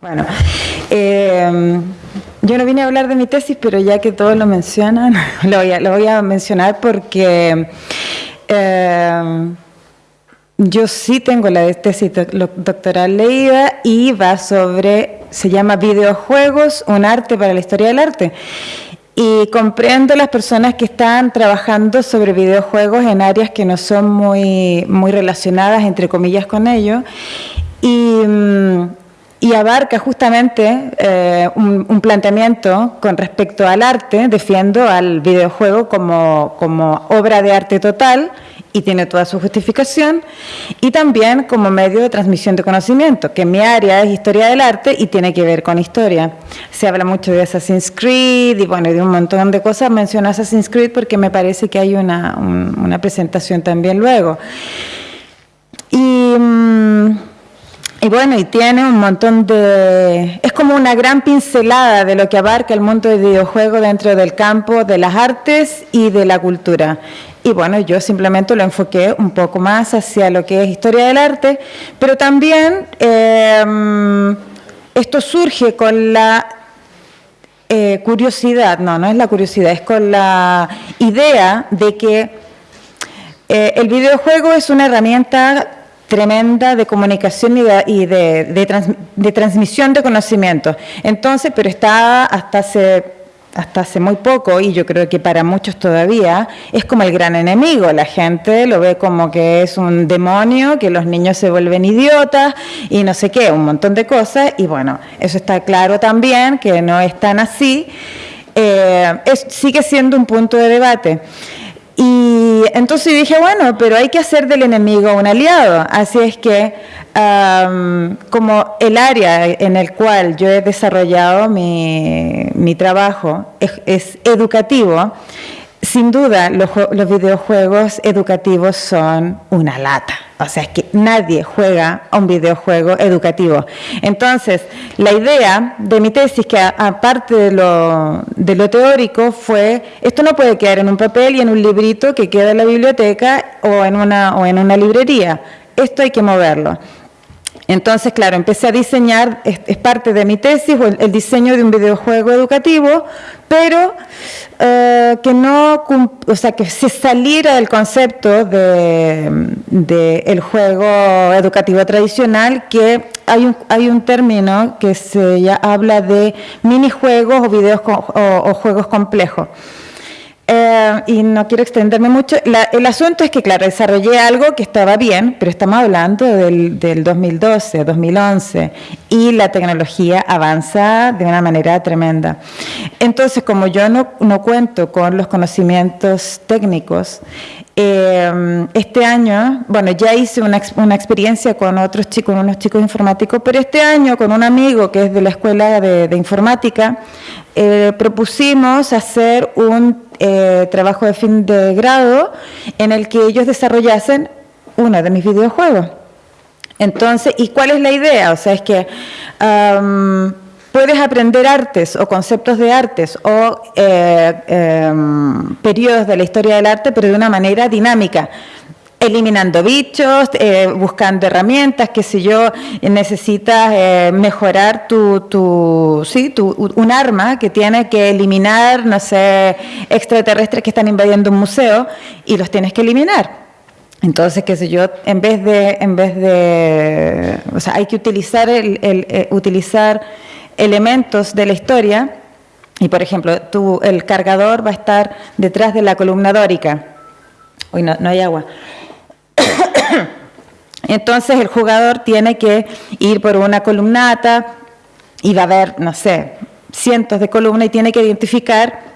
Bueno, eh, yo no vine a hablar de mi tesis, pero ya que todos lo mencionan, lo voy a, mencionar porque eh, yo sí tengo la tesis doctoral leída y va sobre, se llama Videojuegos, un arte para la historia del arte. Y comprendo las personas que están trabajando sobre videojuegos en áreas que no son muy, muy relacionadas, entre comillas, con ellos. Y... Y abarca justamente eh, un, planteamiento con respecto al arte, defiendo al videojuego como, como, obra de arte total y tiene toda su justificación, y también como medio de transmisión de conocimiento, que mi área es historia del arte y tiene que ver con historia. Se habla mucho de Assassin's Creed y bueno, de un montón de cosas, menciono Assassin's Creed porque me parece que hay una, una presentación también luego. Y... Mm, bueno, y tiene un montón de... Es como una gran pincelada de lo que abarca el mundo del videojuego dentro del campo de las artes y de la cultura. Y bueno, yo simplemente lo enfoqué un poco más hacia lo que es historia del arte, pero también em, esto surge con la eh, curiosidad, no, no es la curiosidad, es con la idea de que eh, el videojuego es una herramienta tremenda de comunicación y de, de, transmisión de conocimiento. Entonces, pero está hasta hace hasta hace muy poco, y yo creo que para muchos todavía, es como el gran enemigo. La gente lo ve como que es un demonio, que los niños se vuelven idiotas y no sé qué, un montón de cosas. Y bueno, eso está claro también, que no es tan así. Eh, sigue siendo un punto de debate. Y entonces dije, bueno, pero hay que hacer del enemigo un aliado. Así es que, como el área en el cual yo he desarrollado mi, mi trabajo es educativo, sin duda, los, videojuegos educativos son una lata. O sea, es que nadie juega a un videojuego educativo. Entonces, la idea de mi tesis, que aparte de lo, de lo teórico, fue, esto no puede quedar en un papel y en un librito que queda en la biblioteca o en una, o en una librería. Esto hay que moverlo. Entonces, claro, empecé a diseñar, es, parte de mi tesis, el, diseño de un videojuego educativo, pero eh, que no, o sea, que se saliera del concepto del de, el juego educativo tradicional, que hay un, hay un término que se ya habla de minijuegos o, videos, o juegos complejos. Eh, y no quiero extenderme mucho. el asunto es que, claro, desarrollé algo que estaba bien, pero estamos hablando del, del 2012, 2011, y la tecnología avanza de una manera tremenda. Entonces, como yo no, no cuento con los conocimientos técnicos, eh, este año, bueno, ya hice una, una, experiencia con otros chicos, unos chicos informáticos, pero este año con un amigo que es de la Escuela de Informática, eh, propusimos hacer un eh, trabajo de fin de grado en el que ellos desarrollasen uno de mis videojuegos. Entonces, ¿y cuál es la idea? O sea, es que puedes aprender artes o conceptos de artes o eh, em, periodos de la historia del arte, pero de una manera dinámica eliminando bichos, eh, buscando herramientas, que si yo, necesitas eh, mejorar tu, tu, sí, tu, un arma que tiene que eliminar, no sé, extraterrestres que están invadiendo un museo y los tienes que eliminar. Entonces, qué sé yo, en vez de, en vez de, o sea, hay que utilizar, el, el eh, utilizar elementos de la historia y, por ejemplo, tu, el cargador va a estar detrás de la columna dórica. Uy, no, no hay agua. Entonces el jugador tiene que ir por una columnata y va a haber, no sé, cientos de columnas y tiene que identificar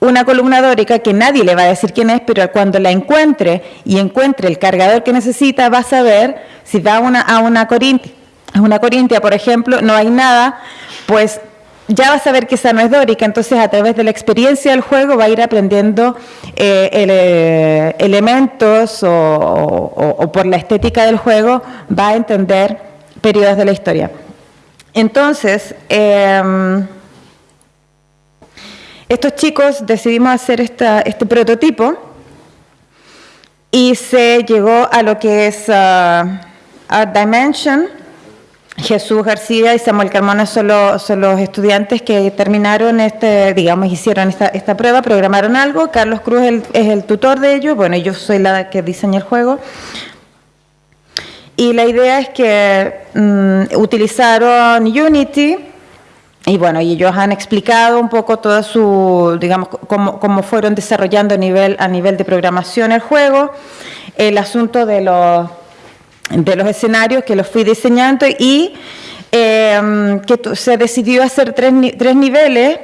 una columna dórica que nadie le va a decir quién es, pero cuando la encuentre y encuentre el cargador que necesita, va a saber si va a una, a una corintia, a una corintia, por ejemplo, no hay nada, pues ya va a saber que esa no es dórica, entonces a través de la experiencia del juego va a ir aprendiendo eh, elementos o, por la estética del juego va a entender periodos de la historia. Entonces, em, estos chicos decidimos hacer este prototipo y se llegó a lo que es uh, Art Dimension, Jesús García y Samuel Carmona son, los estudiantes que terminaron este, digamos, hicieron esta, prueba, programaron algo. Carlos Cruz es el, tutor de ellos, bueno, yo soy la que diseña el juego. Y la idea es que mm, utilizaron Unity y bueno, y ellos han explicado un poco toda su, digamos, cómo, fueron desarrollando a nivel de programación el juego, el asunto de los de los escenarios que los fui diseñando y em, que se decidió hacer tres, tres niveles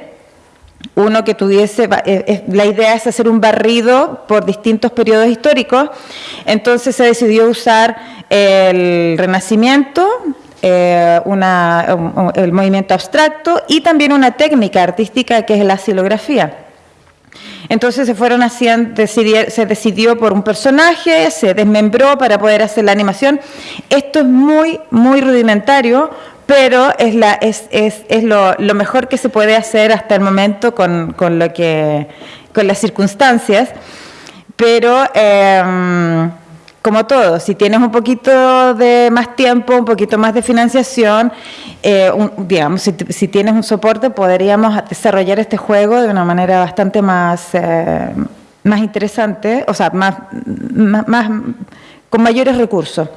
uno que tuviese, eh, la idea es hacer un barrido por distintos periodos históricos, entonces se decidió usar el Renacimiento, eh, una, el movimiento abstracto y también una técnica artística que es la silografía. Entonces se fueron haciendo, se decidió por un personaje, se desmembró para poder hacer la animación. Esto es muy, muy rudimentario, pero es, lo, mejor que se puede hacer hasta el momento con, lo que, con las circunstancias. Pero eh, como todo, si tienes un poquito de más tiempo, un poquito más de financiación, eh, digamos, si, tienes un soporte, podríamos desarrollar este juego de una manera bastante más, eh, más interesante, o sea, más, más, con mayores recursos.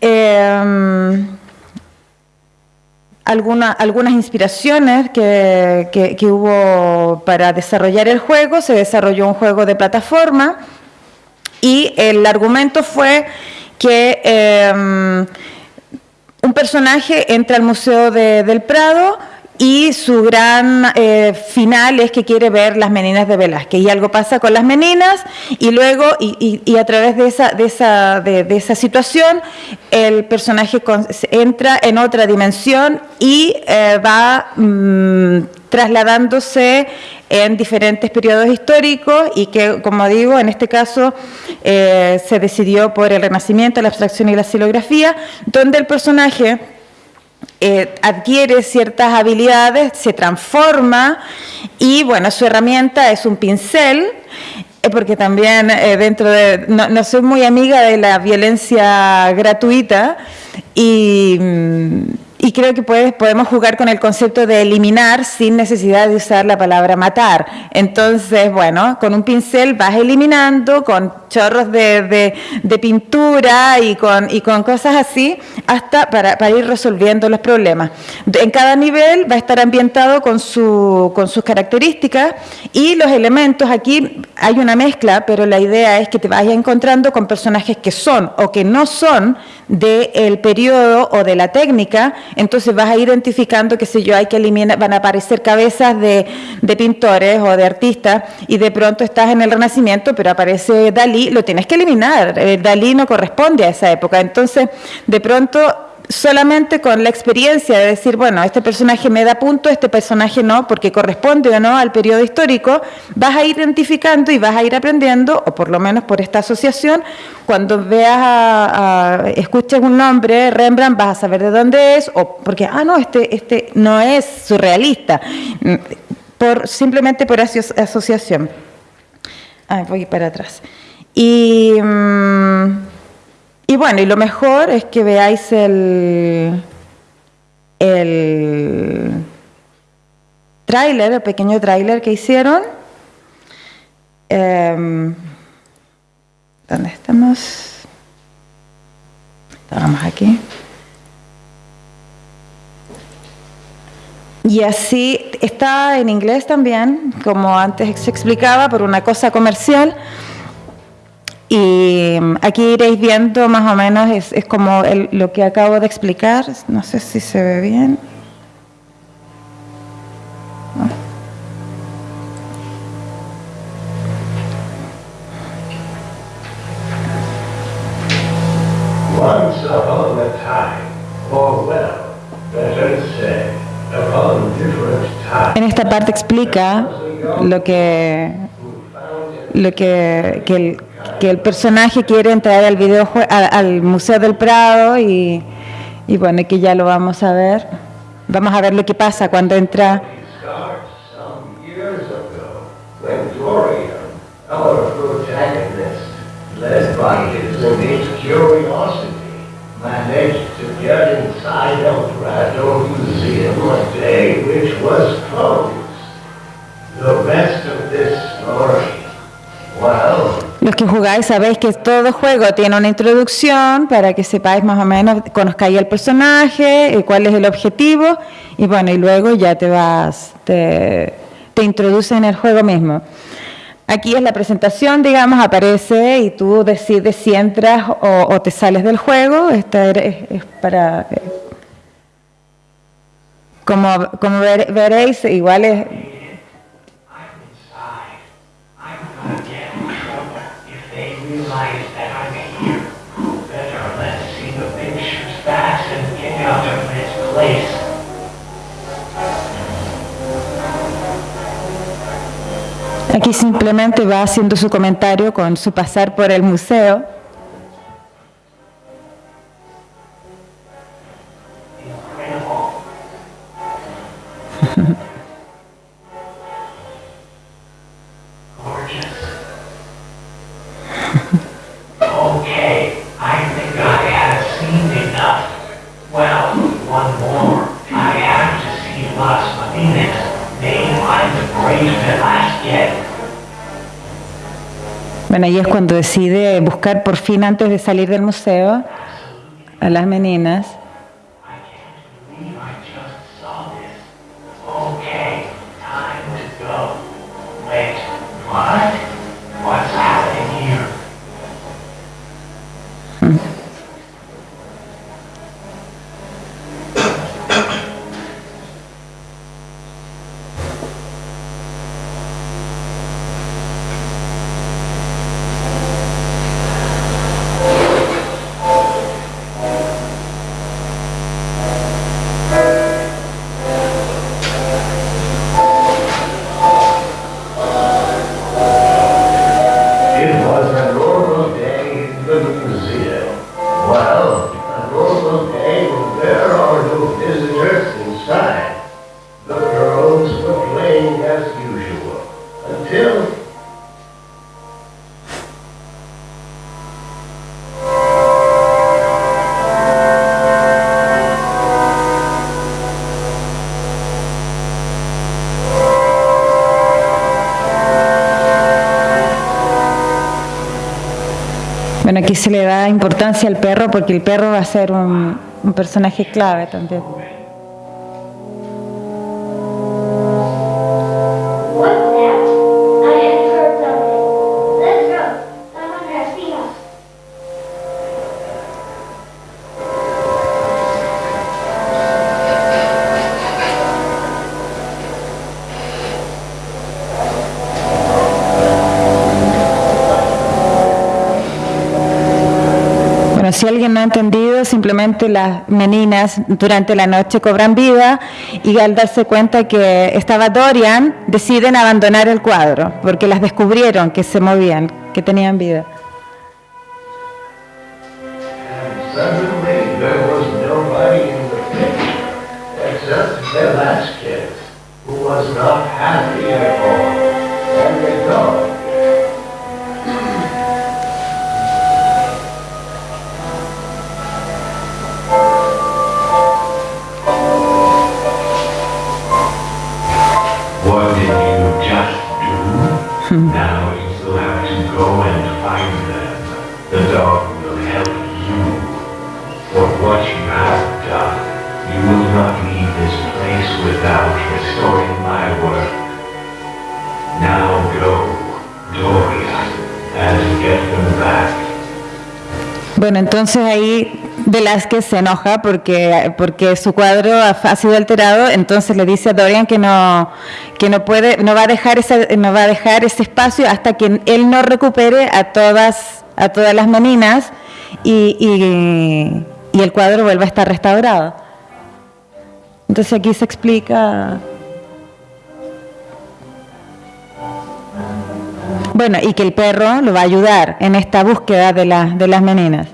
Em, algunas inspiraciones que, que hubo para desarrollar el juego, se desarrolló un juego de plataforma, y el argumento fue que em, un personaje entra al Museo del Prado y su gran eh, final es que quiere ver las meninas de Velázquez. Y algo pasa con las meninas y luego y, a través de esa, de, esa, de, esa situación el personaje entra en otra dimensión y eh, va mm, trasladándose en diferentes periodos históricos y que, como digo, en este caso eh, se decidió por el Renacimiento, la abstracción y la silografía, donde el personaje eh, adquiere ciertas habilidades, se transforma y, bueno, su herramienta es un pincel, eh, porque también dentro de... No, no, soy muy amiga de la violencia gratuita y mm, y creo que podemos jugar con el concepto de eliminar sin necesidad de usar la palabra matar. Entonces, bueno, con un pincel vas eliminando, con chorros de, pintura y con, y con cosas así, hasta para, ir resolviendo los problemas. En cada nivel va a estar ambientado con, su, con sus características y los elementos, aquí hay una mezcla, pero la idea es que te vayas encontrando con personajes que son o que no son del periodo o de la técnica, entonces vas a ir identificando, que sé yo, hay que eliminar, van a aparecer cabezas de, pintores o de artistas y de pronto estás en el Renacimiento, pero aparece Dalí, lo tienes que eliminar, eh, Dalí no corresponde a esa época, entonces de pronto solamente con la experiencia de decir, bueno, este personaje me da punto, este personaje no, porque corresponde o no al periodo histórico, vas a ir identificando y vas a ir aprendiendo, o por lo menos por esta asociación, cuando veas, a, escuches un nombre, Rembrandt, vas a saber de dónde es, o porque, ah, no, este, este no es surrealista, por, simplemente por asociación. Ah, voy para atrás. Y... Mm, y bueno, y lo mejor es que veáis el, el tráiler, el pequeño tráiler que hicieron. Em, ¿Dónde estamos? Estábamos aquí. Y así está en inglés también, como antes se explicaba, por una cosa comercial. Y mm, aquí iréis viendo más o menos, es, es como el, lo que acabo de explicar, no sé si se ve bien. Once upon a time, or well, better say, upon different times. En esta parte explica lo que lo que, que el que el personaje quiere entrar al videojue al, Museo del Prado y, y bueno, que ya lo vamos a ver. Vamos a ver lo que pasa cuando entra. Los que jugáis sabéis que todo juego tiene una introducción para que sepáis más o menos, conozcáis el personaje, y cuál es el objetivo, y bueno, y luego ya te vas, te, te en el juego mismo. Aquí es la presentación, digamos, aparece y tú decides si entras o, te sales del juego. Esta es, es para... eh, Como, como ver- veréis, igual es, place. Aquí simplemente va haciendo su comentario con su pasar por el museo. Bueno, y es cuando decide buscar por fin antes de salir del museo a las meninas. Bueno, aquí se le da importancia al perro porque el perro va a ser un personaje clave también. Si alguien no ha entendido, simplemente las meninas durante la noche cobran vida y al darse cuenta que estaba Dorian, deciden abandonar el cuadro porque las descubrieron que se movían, que tenían vida. was not happy at all. Will not leave this place without restoring my work. Now go, and get them back. Bueno, entonces ahí Velázquez se enoja porque, porque su cuadro ha, ha sido alterado, entonces le dice a Dorian que no, que no puede, no va a dejar ese, no va a dejar ese espacio hasta que él no recupere a todas, a todas las meninas y, y- y el cuadro vuelva a estar restaurado. Entonces aquí se explica. Bueno, y que el perro lo va a ayudar en esta búsqueda de, la- de las meninas.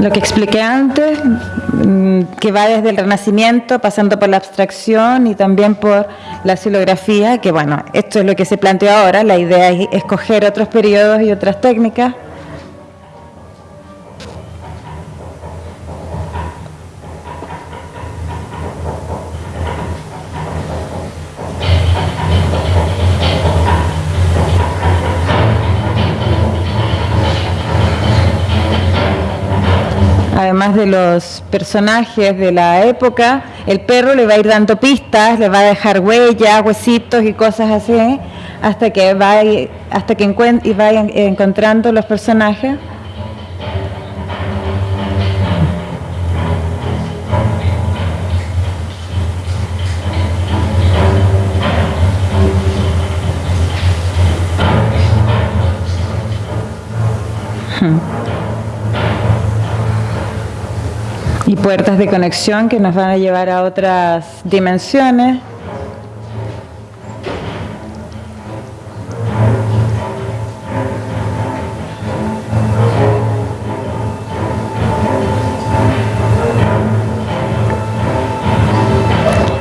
lo que expliqué antes, que va desde el Renacimiento, pasando por la abstracción y también por la silografía, que bueno, esto es lo que se planteó ahora, la idea es escoger otros periodos y otras técnicas. De los personajes de la época, el perro le va a ir dando pistas, le va a dejar huellas, huesitos y cosas así, hasta que va hasta que y vaya encontrando los personajes. Hmm. Puertas de conexión que nos van a llevar a otras dimensiones.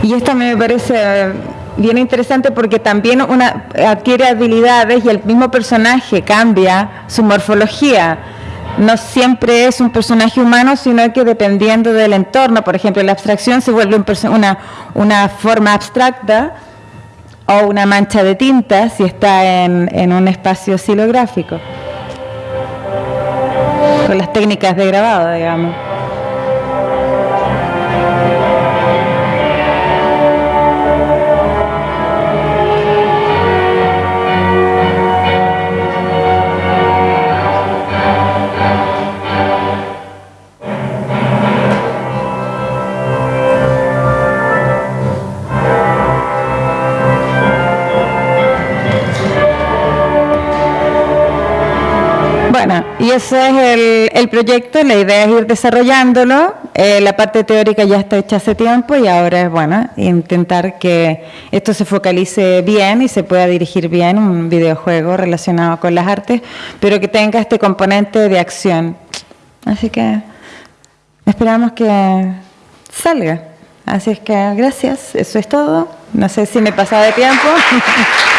Y esto me parece bien interesante porque también una adquiere habilidades y el mismo personaje cambia su morfología no siempre es un personaje humano, sino que dependiendo del entorno, por ejemplo, la abstracción se vuelve una, una forma abstracta o una mancha de tinta si está en, en un espacio silográfico, con las técnicas de grabado, digamos. Ese es el, proyecto, la idea es ir desarrollándolo, eh, la parte teórica ya está hecha hace tiempo y ahora es bueno intentar que esto se focalice bien y se pueda dirigir bien un videojuego relacionado con las artes, pero que tenga este componente de acción. Así que esperamos que salga. Así es que gracias, eso es todo. No sé si me he pasado de tiempo.